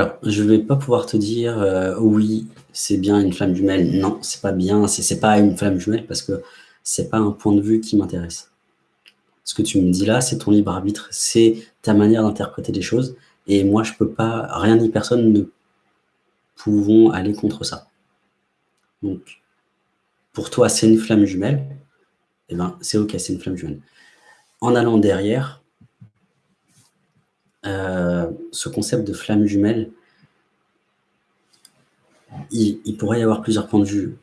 Alors, je vais pas pouvoir te dire, euh, oui, c'est bien une flamme jumelle. Non, c'est pas bien, c'est pas une flamme jumelle parce que c'est pas un point de vue qui m'intéresse. Ce que tu me dis là, c'est ton libre arbitre, c'est ta manière d'interpréter les choses et moi, je peux pas rien ni personne ne pouvons aller contre ça. Donc, pour toi, c'est une flamme jumelle, eh ben, c'est OK, c'est une flamme jumelle. En allant derrière, euh, ce concept de flamme jumelle, il, pourrait y avoir plusieurs points de vue.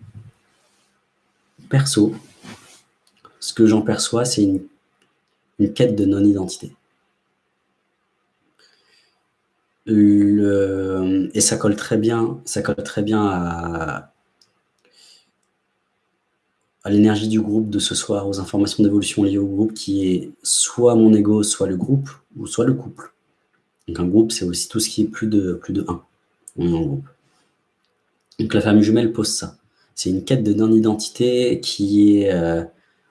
Perso, ce que j'en perçois, c'est une, une quête de non-identité. et ça colle très bien, ça colle très bien à, l'énergie du groupe de ce soir, aux informations d'évolution liées au groupe, qui est soit mon ego, soit le groupe, ou soit le couple. Donc un groupe, c'est aussi tout ce qui est plus de, plus de 1 en groupe. Donc la famille jumelle pose ça. C'est une quête de non-identité qui est... Euh,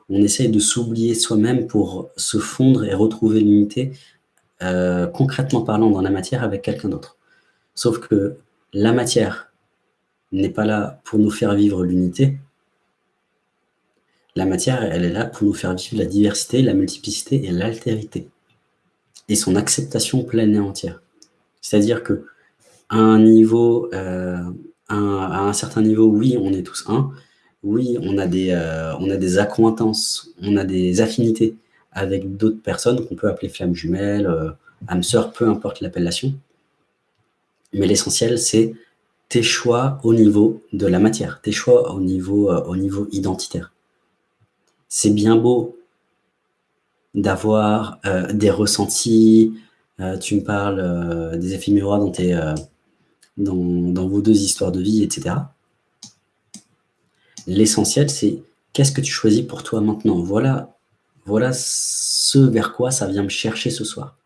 on essaye de s'oublier soi-même pour se fondre et retrouver l'unité, euh, concrètement parlant dans la matière avec quelqu'un d'autre. Sauf que la matière n'est pas là pour nous faire vivre l'unité. La matière, elle est là pour nous faire vivre la diversité, la multiplicité et l'altérité et son acceptation pleine et entière. C'est-à-dire que un niveau, euh, à, un, certain niveau, oui, on est tous un. Oui, on a des, euh, on a des accointances, on a des affinités avec d'autres personnes qu'on peut appeler flammes jumelles, euh, âmes sœurs, peu importe l'appellation. Mais l'essentiel, c'est tes choix au niveau de la matière, tes choix au niveau, au niveau identitaire. C'est bien beau d'avoir euh, des ressentis. Euh, tu me parles euh, des effets miroirs dans, tes, dans, vos deux histoires de vie, etc. L'essentiel, c'est qu'est-ce que tu choisis pour toi maintenant? Voilà, voilà ce vers quoi ça vient me chercher ce soir.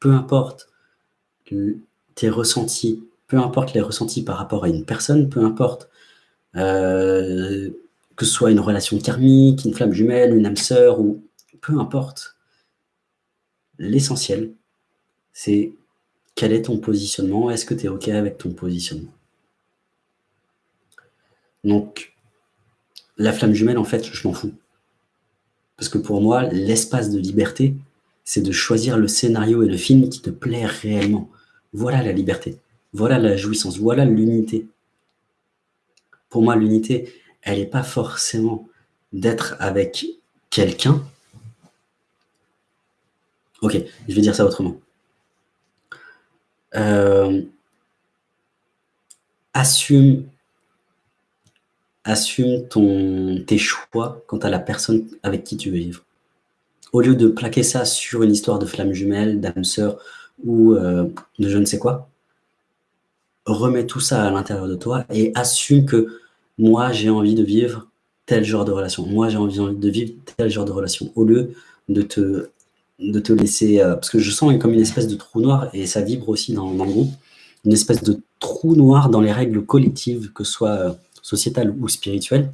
Peu importe tes ressentis, peu importe les ressentis par rapport à une personne, peu importe que ce soit une relation karmique, une flamme jumelle, une âme sœur, ou peu importe. L'essentiel, c'est quel est ton positionnement, est-ce que tu es OK avec ton positionnement? Donc, la flamme jumelle, en fait, je m'en fous. Parce que pour moi, l'espace de liberté, c'est de choisir le scénario et le film qui te plaît réellement. Voilà la liberté, voilà la jouissance, voilà l'unité. Pour moi, l'unité, elle n'est pas forcément d'être avec quelqu'un, Ok, je vais dire ça autrement. Euh, assume, assume ton, tes choix quant à la personne avec qui tu veux vivre. Au lieu de plaquer ça sur une histoire de flamme jumelle, d'âme sœur ou euh, de je ne sais quoi, remets tout ça à l'intérieur de toi et assume que moi, j'ai envie de vivre tel genre de relation. Moi, j'ai envie de vivre tel genre de relation. Au lieu de te de te laisser... Euh, parce que je sens comme une espèce de trou noir, et ça vibre aussi dans, le groupe, une espèce de trou noir dans les règles collectives, que ce soit euh, sociétales ou spirituelles.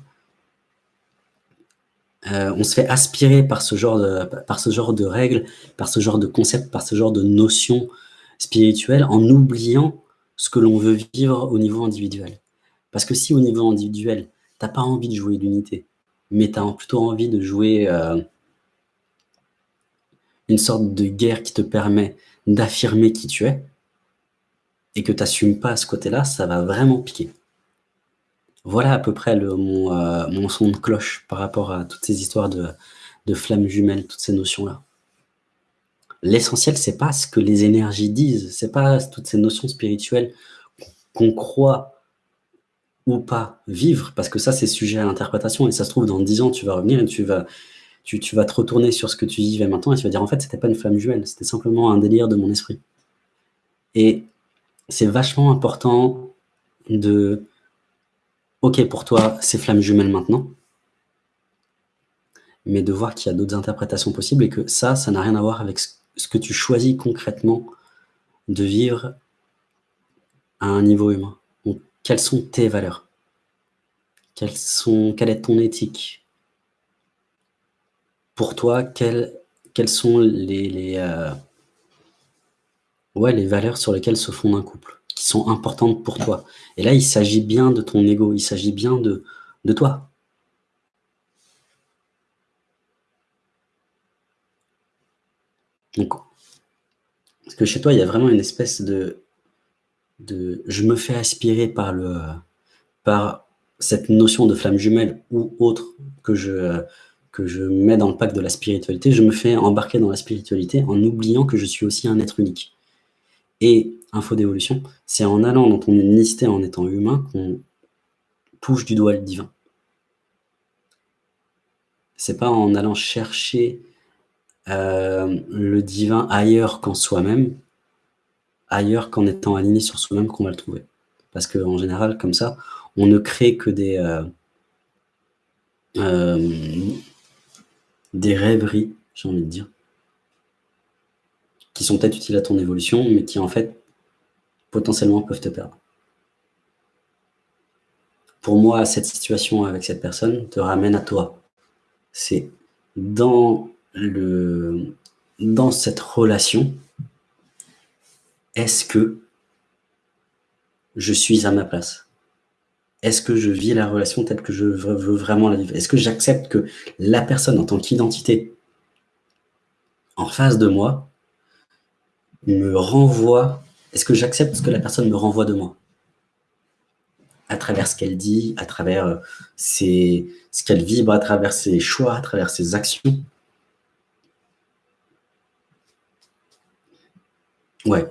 Euh, on se fait aspirer par ce, genre de, par ce genre de règles, par ce genre de concepts, par ce genre de notions spirituelles, en oubliant ce que l'on veut vivre au niveau individuel. Parce que si au niveau individuel, tu n'as pas envie de jouer l'unité, mais tu as plutôt envie de jouer une sorte de guerre qui te permet d'affirmer qui tu es, et que tu n'assumes pas à ce côté-là, ça va vraiment piquer. Voilà à peu près euh, mon, son de cloche par rapport à toutes ces histoires de, de flammes jumelles, toutes ces notions-là. L'essentiel, c'est pas ce que les énergies disent, c'est pas toutes ces notions spirituelles qu'on croit ou pas vivre, parce que ça, c'est sujet à l'interprétation, et ça se trouve, dans dix ans, tu vas revenir et tu vas, tu, vas te retourner sur ce que tu vivais maintenant et tu vas dire en fait c'était pas une flamme jumelle, c'était simplement un délire de mon esprit. Et c'est vachement important de ok pour toi c'est flamme jumelle maintenant, mais de voir qu'il y a d'autres interprétations possibles et que ça, ça n'a rien à voir avec ce que tu choisis concrètement de vivre à un niveau humain. Donc, quelles sont tes valeurs? Quelle est ton éthique? Pour toi, quelles, quelles sont les, les, euh, ouais, les valeurs sur lesquelles se fonde un couple qui sont importantes pour toi? Et là, il s'agit bien de ton ego, il s'agit bien de, toi. Donc, parce que chez toi, il y a vraiment une espèce de, de je me fais aspirer par, le, par cette notion de flamme jumelle ou autre que je, que je mets dans le pack de la spiritualité, je me fais embarquer dans la spiritualité en oubliant que je suis aussi un être unique. Et info d'évolution, c'est en allant dans ton unicité en étant humain qu'on touche du doigt le divin. C'est pas en allant chercher euh, le divin ailleurs qu'en soi-même, ailleurs qu'en étant aligné sur soi-même qu'on va le trouver. Parce qu'en général, comme ça, on ne crée que des, euh, euh, des rêveries, j'ai envie de dire, qui sont peut-être utiles à ton évolution, mais qui en fait, potentiellement peuvent te perdre. Pour moi, cette situation avec cette personne te ramène à toi. C'est dans, dans cette relation, est-ce que je suis à ma place? Est-ce que je vis la relation telle que je veux vraiment la vivre? Est-ce que j'accepte que la personne en tant qu'identité en face de moi me renvoie? Est-ce que j'accepte ce que la personne me renvoie de moi? À travers ce qu'elle dit, à travers euh, ce qu'elle vibre, à travers ses choix, à travers ses actions. Ouais.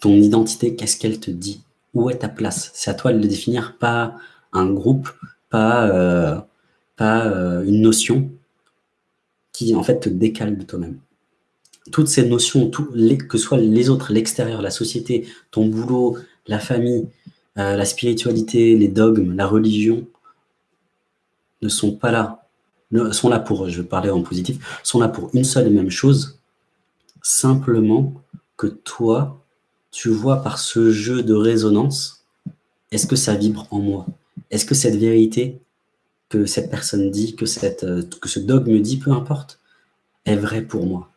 Ton identité, qu'est-ce qu'elle te dit? Où est ta place? C'est à toi de le définir, pas un groupe, pas, euh, pas euh, une notion qui en fait te décale de toi-même. Toutes ces notions, que ce soit les autres, l'extérieur, la société, ton boulot, la famille, euh, la spiritualité, les dogmes, la religion ne sont pas là, ne, sont là pour, je vais parler en positif, sont là pour une seule et même chose, simplement que toi, tu vois par ce jeu de résonance, est-ce que ça vibre en moi? Est-ce que cette vérité que cette personne dit, que, euh, ce dogme dit, peu importe, est vraie pour moi?